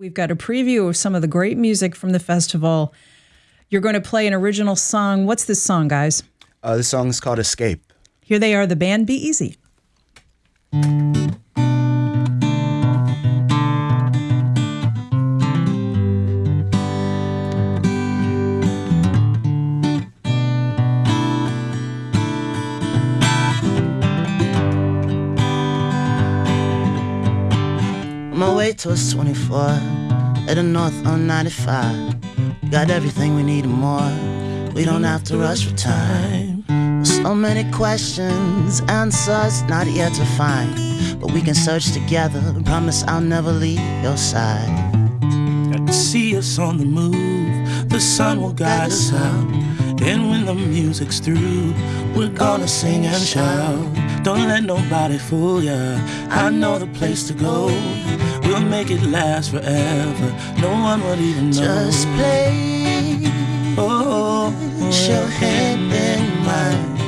We've got a preview of some of the great music from the festival. You're going to play an original song. What's this song, guys? Uh, the song is called Escape. Here they are, the band Be Easy. My way towards 24, heading north on 95. Got everything we need and more. We don't have to rush for time. So many questions, answers not yet to find. But we can search together. Promise I'll never leave your side. Got see us on the move. The sun will guide us out. And when the music's through, we're gonna sing and shout. Don't let nobody fool ya. I know the place to go. Make it last forever. No one will even know. Just play. Oh, Put your hand in mine.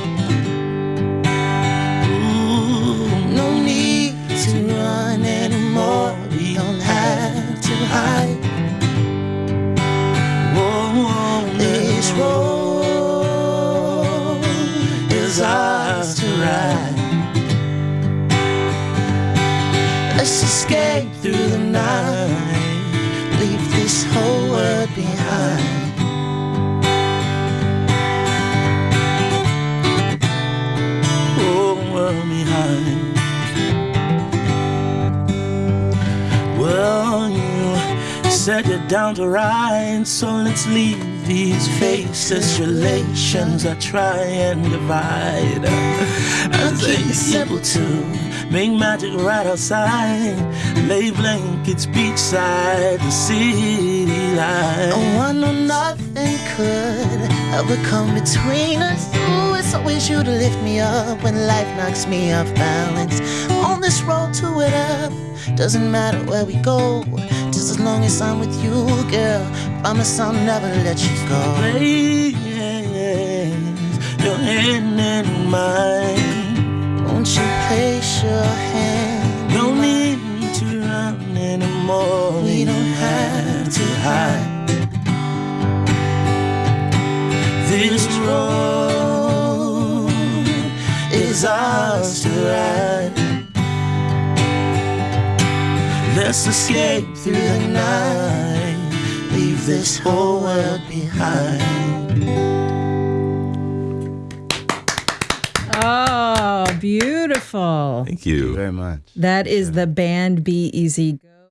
Let's escape through the night. Leave this whole world behind. whole world behind. Well, you said you're down to ride, so let's leave these faces, relations that try and divide. I think it's simple to make magic right outside, lay blankets beachside, the city light. Oh, I know nothing could ever come between us. Ooh, it's always you to lift me up when life knocks me off balance. On this road to it up, doesn't matter where we go, just as long as I'm with you, girl. Promise I'll never let you go. Place your hand in mine. Is ours to ride. Let's escape through the night. Leave this whole world behind. Oh, beautiful. Thank you. Very much. That is the band Be Easy.